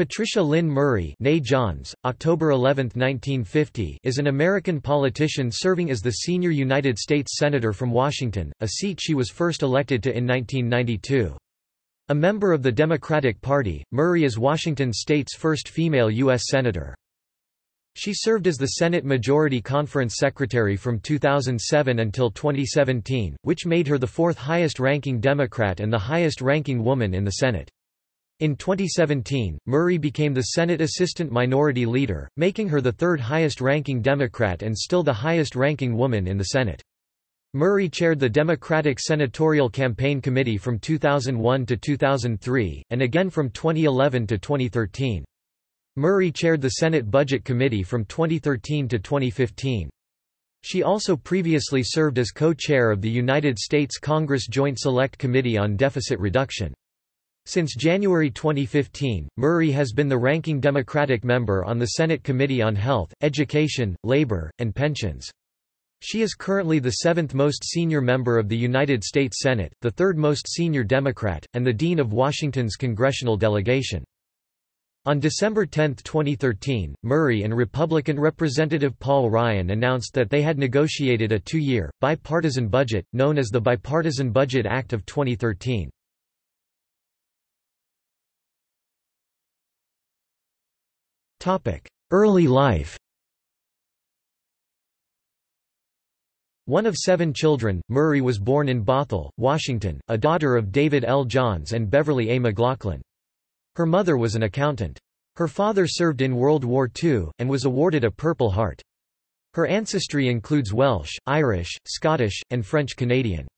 Patricia Lynn Murray Johns, October 11, 1950, is an American politician serving as the senior United States Senator from Washington, a seat she was first elected to in 1992. A member of the Democratic Party, Murray is Washington state's first female U.S. Senator. She served as the Senate Majority Conference Secretary from 2007 until 2017, which made her the fourth highest-ranking Democrat and the highest-ranking woman in the Senate. In 2017, Murray became the Senate Assistant Minority Leader, making her the third highest-ranking Democrat and still the highest-ranking woman in the Senate. Murray chaired the Democratic Senatorial Campaign Committee from 2001 to 2003, and again from 2011 to 2013. Murray chaired the Senate Budget Committee from 2013 to 2015. She also previously served as co-chair of the United States Congress Joint Select Committee on Deficit Reduction. Since January 2015, Murray has been the ranking Democratic member on the Senate Committee on Health, Education, Labor, and Pensions. She is currently the seventh most senior member of the United States Senate, the third most senior Democrat, and the dean of Washington's congressional delegation. On December 10, 2013, Murray and Republican Representative Paul Ryan announced that they had negotiated a two-year, bipartisan budget, known as the Bipartisan Budget Act of 2013. Early life One of seven children, Murray was born in Bothell, Washington, a daughter of David L. Johns and Beverly A. McLaughlin. Her mother was an accountant. Her father served in World War II, and was awarded a Purple Heart. Her ancestry includes Welsh, Irish, Scottish, and French Canadian.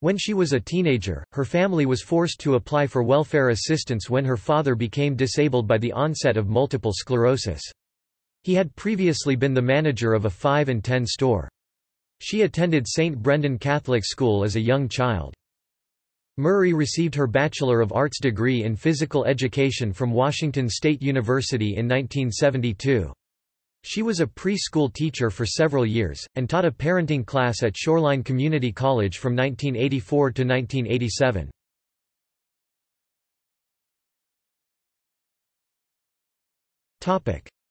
When she was a teenager, her family was forced to apply for welfare assistance when her father became disabled by the onset of multiple sclerosis. He had previously been the manager of a 5 and 10 store. She attended St. Brendan Catholic School as a young child. Murray received her Bachelor of Arts degree in Physical Education from Washington State University in 1972. She was a preschool teacher for several years, and taught a parenting class at Shoreline Community College from 1984 to 1987.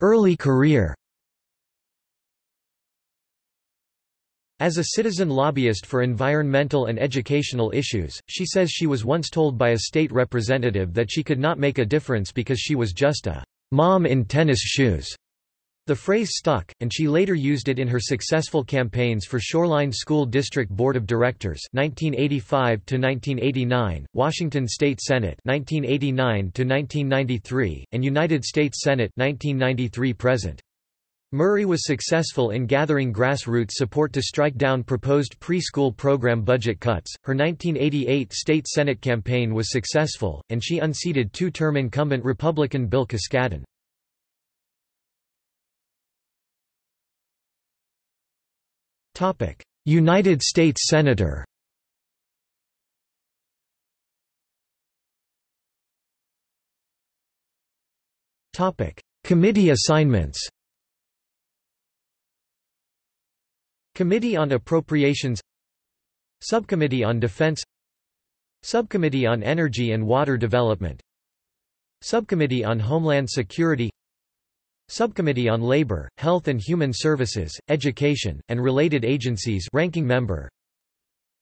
Early career As a citizen lobbyist for environmental and educational issues, she says she was once told by a state representative that she could not make a difference because she was just a mom in tennis shoes. The phrase stuck, and she later used it in her successful campaigns for Shoreline School District Board of Directors 1985 1989, Washington State Senate 1989 1993, and United States Senate 1993 present. Murray was successful in gathering grassroots support to strike down proposed preschool program budget cuts. Her 1988 state Senate campaign was successful, and she unseated two-term incumbent Republican Bill Kiskaddon. United States Senator Committee assignments Committee on Appropriations Subcommittee on Defense Subcommittee on Energy and Water Development Subcommittee on Homeland Security Subcommittee on Labor, Health and Human Services, Education, and Related Agencies ranking member.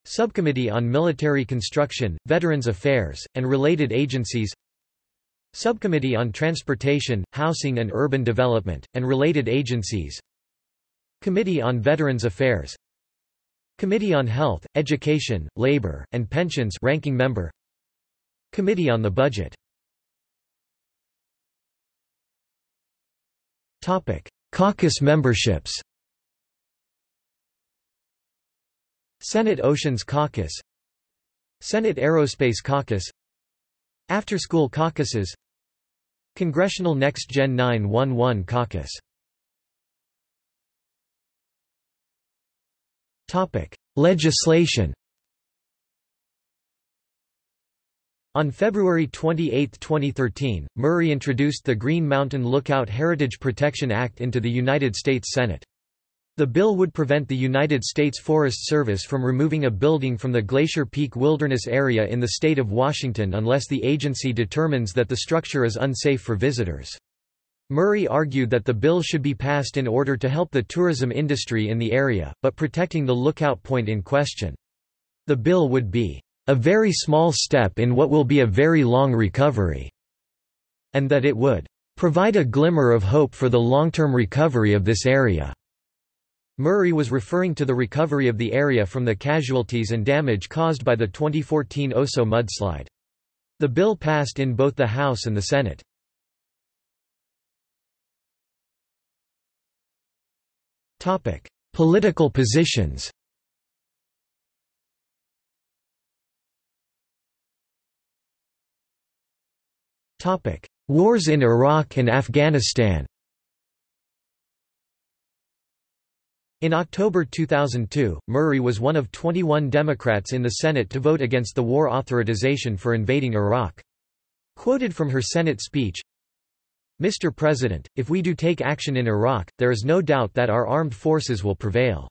Subcommittee on Military Construction, Veterans Affairs, and Related Agencies. Subcommittee on Transportation, Housing and Urban Development, and Related Agencies. Committee on Veterans Affairs. Committee on Health, Education, Labor, and Pensions ranking member. Committee on the Budget Caucus memberships Senate Oceans Caucus Senate Aerospace Caucus After-School Caucuses Congressional Next Gen 911 Caucus Topic: Legislation On February 28, 2013, Murray introduced the Green Mountain Lookout Heritage Protection Act into the United States Senate. The bill would prevent the United States Forest Service from removing a building from the Glacier Peak Wilderness Area in the state of Washington unless the agency determines that the structure is unsafe for visitors. Murray argued that the bill should be passed in order to help the tourism industry in the area, but protecting the lookout point in question. The bill would be a very small step in what will be a very long recovery, and that it would provide a glimmer of hope for the long-term recovery of this area. Murray was referring to the recovery of the area from the casualties and damage caused by the 2014 Oso mudslide. The bill passed in both the House and the Senate. Political positions Wars in Iraq and Afghanistan In October 2002, Murray was one of 21 Democrats in the Senate to vote against the war authorization for invading Iraq. Quoted from her Senate speech, Mr. President, if we do take action in Iraq, there is no doubt that our armed forces will prevail.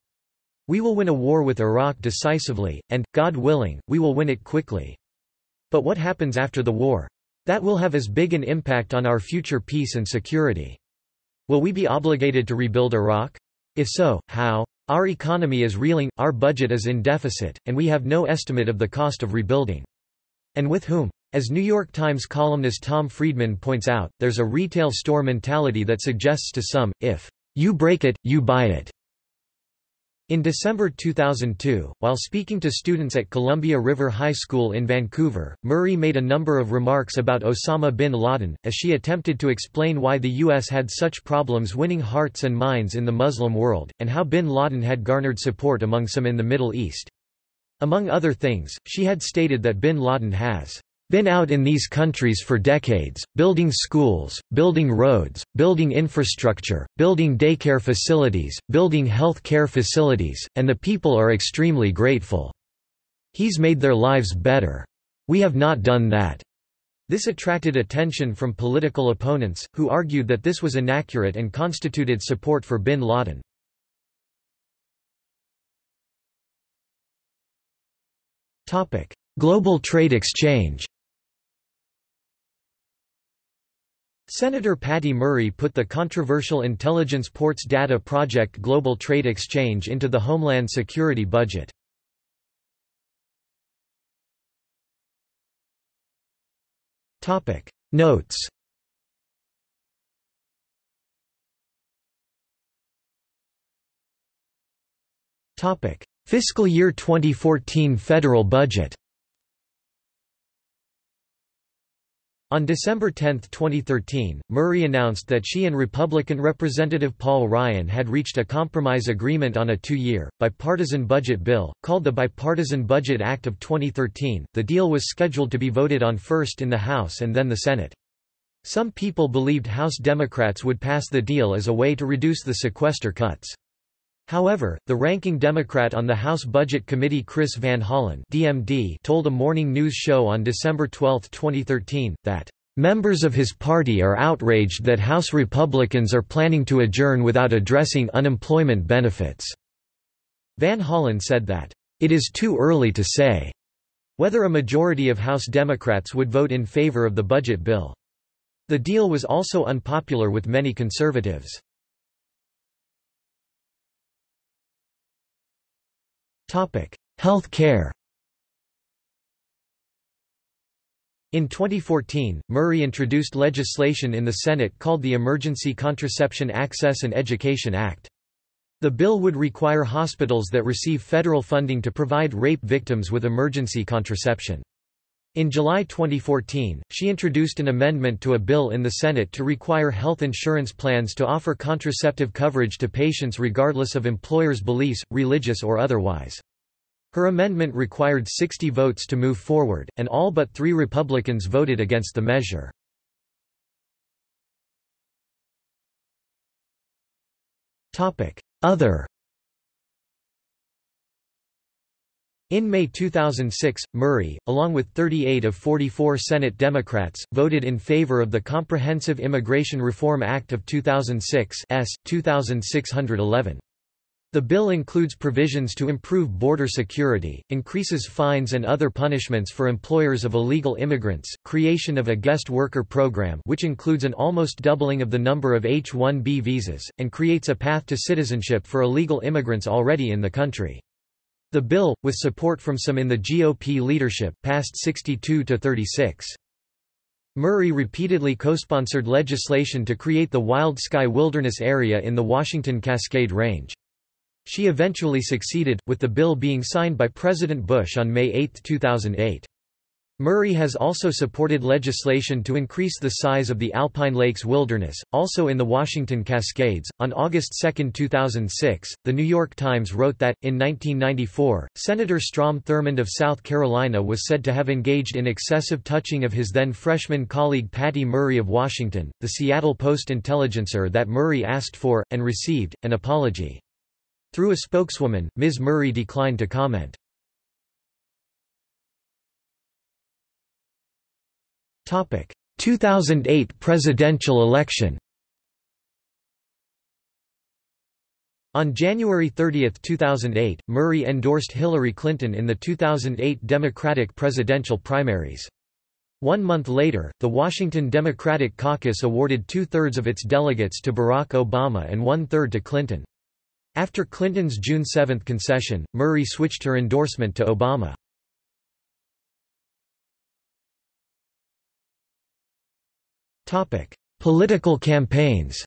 We will win a war with Iraq decisively, and, God willing, we will win it quickly. But what happens after the war? That will have as big an impact on our future peace and security. Will we be obligated to rebuild Iraq? If so, how? Our economy is reeling, our budget is in deficit, and we have no estimate of the cost of rebuilding. And with whom? As New York Times columnist Tom Friedman points out, there's a retail store mentality that suggests to some, if you break it, you buy it. In December 2002, while speaking to students at Columbia River High School in Vancouver, Murray made a number of remarks about Osama bin Laden, as she attempted to explain why the U.S. had such problems winning hearts and minds in the Muslim world, and how bin Laden had garnered support among some in the Middle East. Among other things, she had stated that bin Laden has been out in these countries for decades, building schools, building roads, building infrastructure, building daycare facilities, building health care facilities, and the people are extremely grateful. He's made their lives better. We have not done that. This attracted attention from political opponents, who argued that this was inaccurate and constituted support for bin Laden. Global trade exchange Senator Patty Murray put the controversial Intelligence Ports Data Project Global Trade Exchange into the Homeland Security budget. Notes. Fiscal year 2014 federal budget On December 10, 2013, Murray announced that she and Republican Representative Paul Ryan had reached a compromise agreement on a two-year, bipartisan budget bill, called the Bipartisan Budget Act of 2013. The deal was scheduled to be voted on first in the House and then the Senate. Some people believed House Democrats would pass the deal as a way to reduce the sequester cuts. However, the ranking Democrat on the House Budget Committee Chris Van Hollen DMD told a morning news show on December 12, 2013, that, "...members of his party are outraged that House Republicans are planning to adjourn without addressing unemployment benefits." Van Hollen said that, "...it is too early to say," whether a majority of House Democrats would vote in favor of the budget bill. The deal was also unpopular with many conservatives. Health care In 2014, Murray introduced legislation in the Senate called the Emergency Contraception Access and Education Act. The bill would require hospitals that receive federal funding to provide rape victims with emergency contraception. In July 2014, she introduced an amendment to a bill in the Senate to require health insurance plans to offer contraceptive coverage to patients regardless of employers' beliefs, religious or otherwise. Her amendment required 60 votes to move forward, and all but three Republicans voted against the measure. Other In May 2006, Murray, along with 38 of 44 Senate Democrats, voted in favor of the Comprehensive Immigration Reform Act of 2006 S. 2611. The bill includes provisions to improve border security, increases fines and other punishments for employers of illegal immigrants, creation of a guest worker program which includes an almost doubling of the number of H-1B visas, and creates a path to citizenship for illegal immigrants already in the country. The bill, with support from some in the GOP leadership, passed 62 to 36. Murray repeatedly co-sponsored legislation to create the Wild Sky Wilderness Area in the Washington Cascade Range. She eventually succeeded, with the bill being signed by President Bush on May 8, 2008. Murray has also supported legislation to increase the size of the Alpine Lakes Wilderness, also in the Washington Cascades. On August 2, 2006, The New York Times wrote that, in 1994, Senator Strom Thurmond of South Carolina was said to have engaged in excessive touching of his then freshman colleague Patty Murray of Washington. The Seattle Post Intelligencer that Murray asked for, and received, an apology. Through a spokeswoman, Ms. Murray declined to comment. Topic: 2008 presidential election. On January 30, 2008, Murray endorsed Hillary Clinton in the 2008 Democratic presidential primaries. One month later, the Washington Democratic Caucus awarded two-thirds of its delegates to Barack Obama and one-third to Clinton. After Clinton's June 7 concession, Murray switched her endorsement to Obama. Political campaigns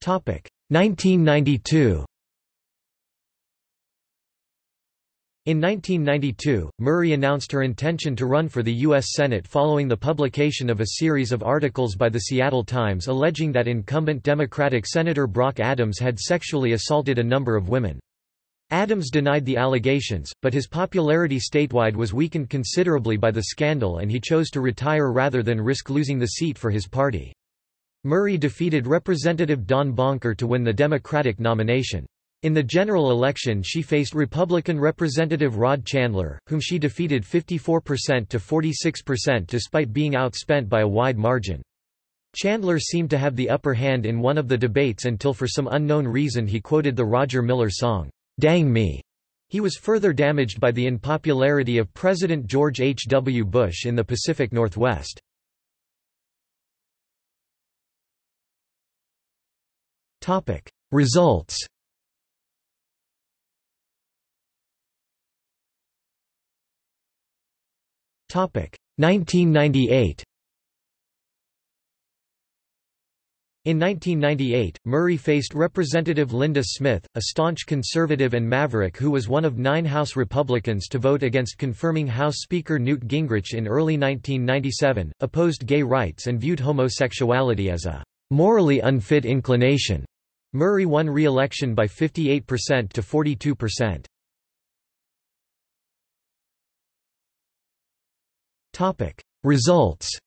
Topic 1992 In 1992, Murray announced her intention to run for the U.S. Senate following the publication of a series of articles by the Seattle Times alleging that incumbent Democratic Senator Brock Adams had sexually assaulted a number of women. Adams denied the allegations, but his popularity statewide was weakened considerably by the scandal and he chose to retire rather than risk losing the seat for his party. Murray defeated Representative Don Bonker to win the Democratic nomination. In the general election she faced Republican Representative Rod Chandler, whom she defeated 54% to 46% despite being outspent by a wide margin. Chandler seemed to have the upper hand in one of the debates until for some unknown reason he quoted the Roger Miller song, "'Dang Me' He was further damaged by the unpopularity of President George H. W. Bush in the Pacific Northwest. Results Topic 1998. In 1998, Murray faced Representative Linda Smith, a staunch conservative and maverick who was one of nine House Republicans to vote against confirming House Speaker Newt Gingrich in early 1997, opposed gay rights and viewed homosexuality as a morally unfit inclination. Murray won re-election by 58% to 42%. Topic Results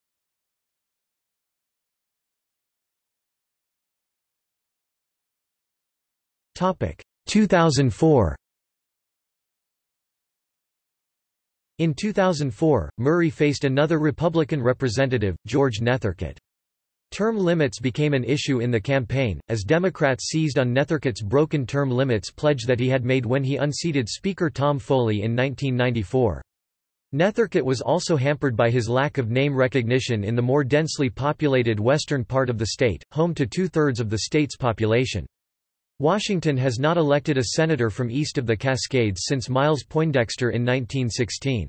2004 In 2004, Murray faced another Republican representative, George Nethercutt. Term limits became an issue in the campaign, as Democrats seized on Nethercutt's broken term limits pledge that he had made when he unseated Speaker Tom Foley in 1994. Nethercutt was also hampered by his lack of name recognition in the more densely populated western part of the state, home to two-thirds of the state's population. Washington has not elected a senator from east of the Cascades since Miles Poindexter in 1916.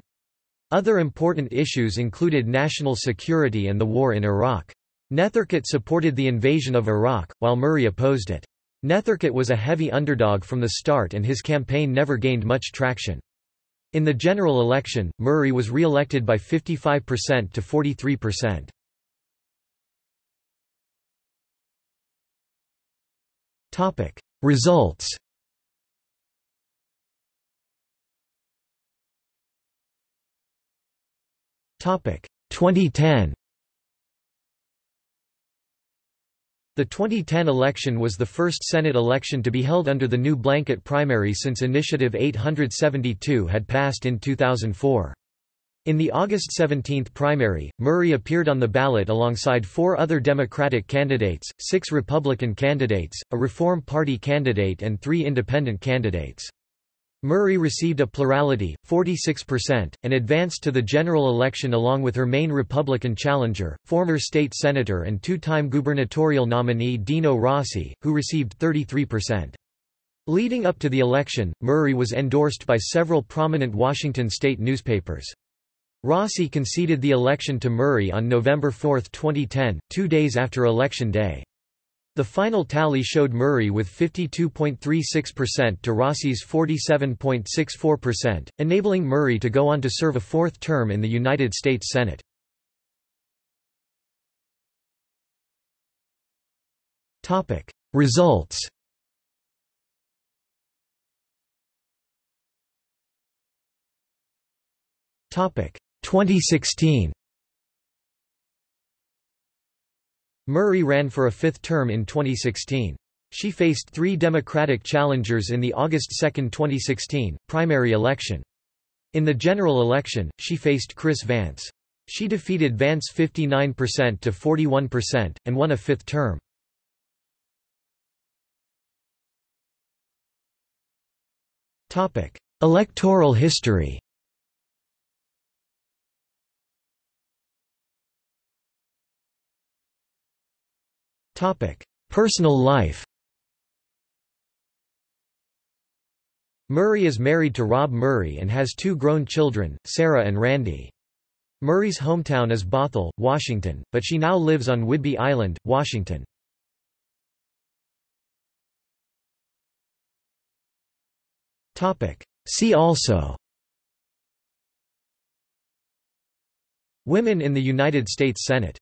Other important issues included national security and the war in Iraq. Nethercutt supported the invasion of Iraq, while Murray opposed it. Nethercutt was a heavy underdog from the start and his campaign never gained much traction. In the general election, Murray was re-elected by 55% to 43%. Topic. Results. Topic. 2010 The 2010 election was the first Senate election to be held under the new blanket primary since Initiative 872 had passed in 2004. In the August 17 primary, Murray appeared on the ballot alongside four other Democratic candidates, six Republican candidates, a Reform Party candidate and three independent candidates. Murray received a plurality, 46%, and advanced to the general election along with her main Republican challenger, former state senator and two-time gubernatorial nominee Dino Rossi, who received 33%. Leading up to the election, Murray was endorsed by several prominent Washington state newspapers. Rossi conceded the election to Murray on November 4, 2010, two days after Election Day. The final tally showed Murray with 52.36% to Rossi's 47.64%, enabling Murray to go on to serve a fourth term in the United States Senate. Results Topic 2016 Murray ran for a fifth term in 2016. She faced three Democratic challengers in the August 2, 2016, primary election. In the general election, she faced Chris Vance. She defeated Vance 59% to 41%, and won a fifth term. Electoral history Personal life Murray is married to Rob Murray and has two grown children, Sarah and Randy. Murray's hometown is Bothell, Washington, but she now lives on Whidbey Island, Washington. See also Women in the United States Senate